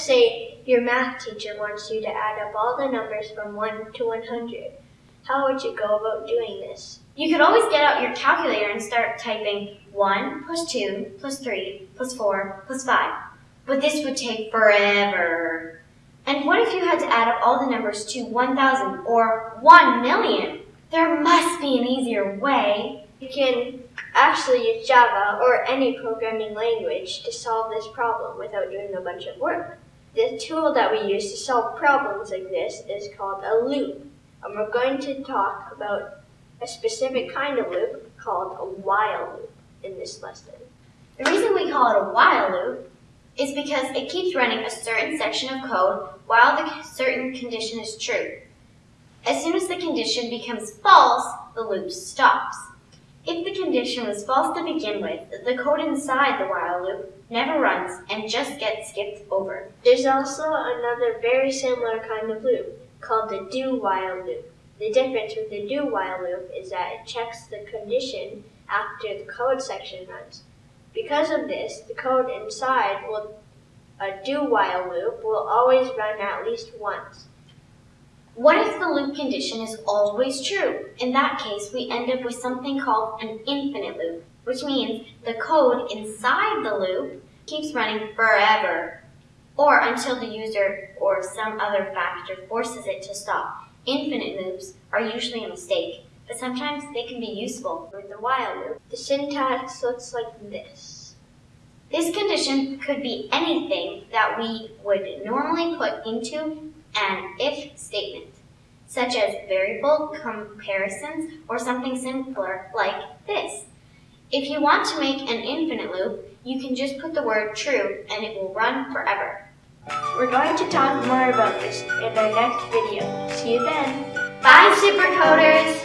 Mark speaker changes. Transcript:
Speaker 1: Say your math teacher wants you to add up all the numbers from 1 to 100. How would you go about doing this?
Speaker 2: You could always get out your calculator and start typing 1 plus 2 plus 3 plus 4 plus 5. But this would take forever. And what if you had to add up all the numbers to 1,000 or 1 million? There must be an easier way.
Speaker 1: You can actually use Java or any programming language to solve this problem without doing a bunch of work. The tool that we use to solve problems like this is called a loop. And we're going to talk about a specific kind of loop called a while loop in this lesson.
Speaker 2: The reason we call it a while loop is because it keeps running a certain section of code while the certain condition is true. As soon as the condition becomes false, the loop stops. If the condition was false to begin with, the code inside the while loop never runs and just gets skipped over.
Speaker 1: There's also another very similar kind of loop called the do while loop. The difference with the do while loop is that it checks the condition after the code section runs. Because of this, the code inside will a do while loop will always run at least once.
Speaker 2: What if the loop condition is always true? In that case, we end up with something called an infinite loop, which means the code inside the loop keeps running forever, or until the user or some other factor forces it to stop. Infinite loops are usually a mistake, but sometimes they can be useful.
Speaker 1: With the while loop, the syntax looks like this.
Speaker 2: This condition could be anything that we would normally put into an if statement, such as variable comparisons or something simpler like this. If you want to make an infinite loop, you can just put the word true and it will run forever.
Speaker 1: We're going to talk more about this in our next video. See you then!
Speaker 2: Bye, supercoders!